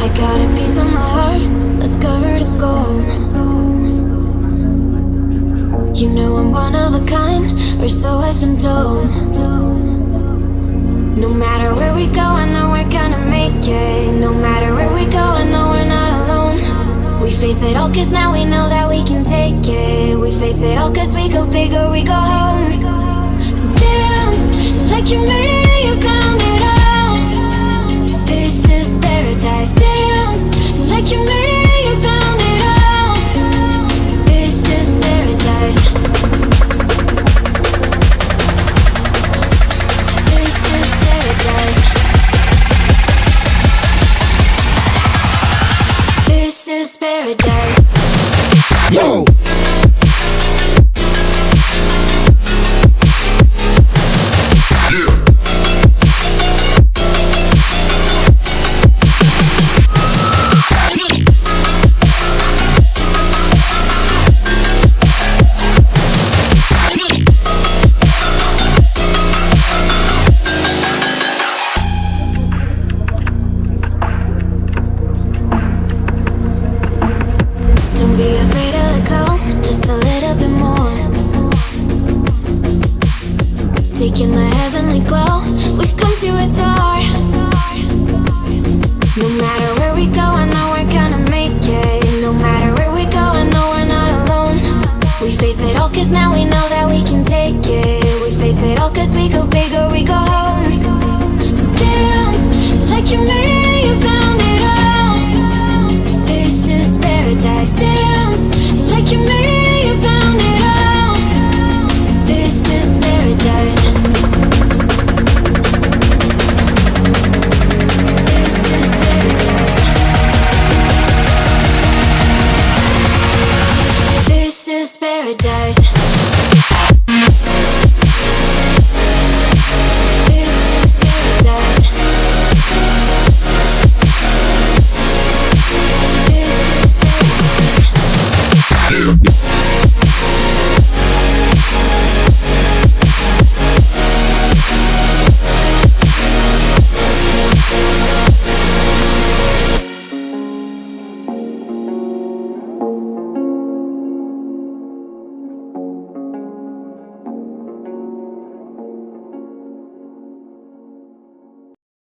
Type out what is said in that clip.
I got a piece of my heart that's covered in gold. You know I'm one of a kind, or so I've been told. No matter where we go, I know we're gonna make it. No matter where we go, I know we're not alone. We face it all cause now we know that we can take it. We face it all cause we go big or we go home. Yo! in the heavenly glow. We've come to adore. No matter where we go, I know we're gonna make it. No matter where we go, I know we're not alone. We face it all cause now we know that we can take it. We face it all cause we go bigger, we go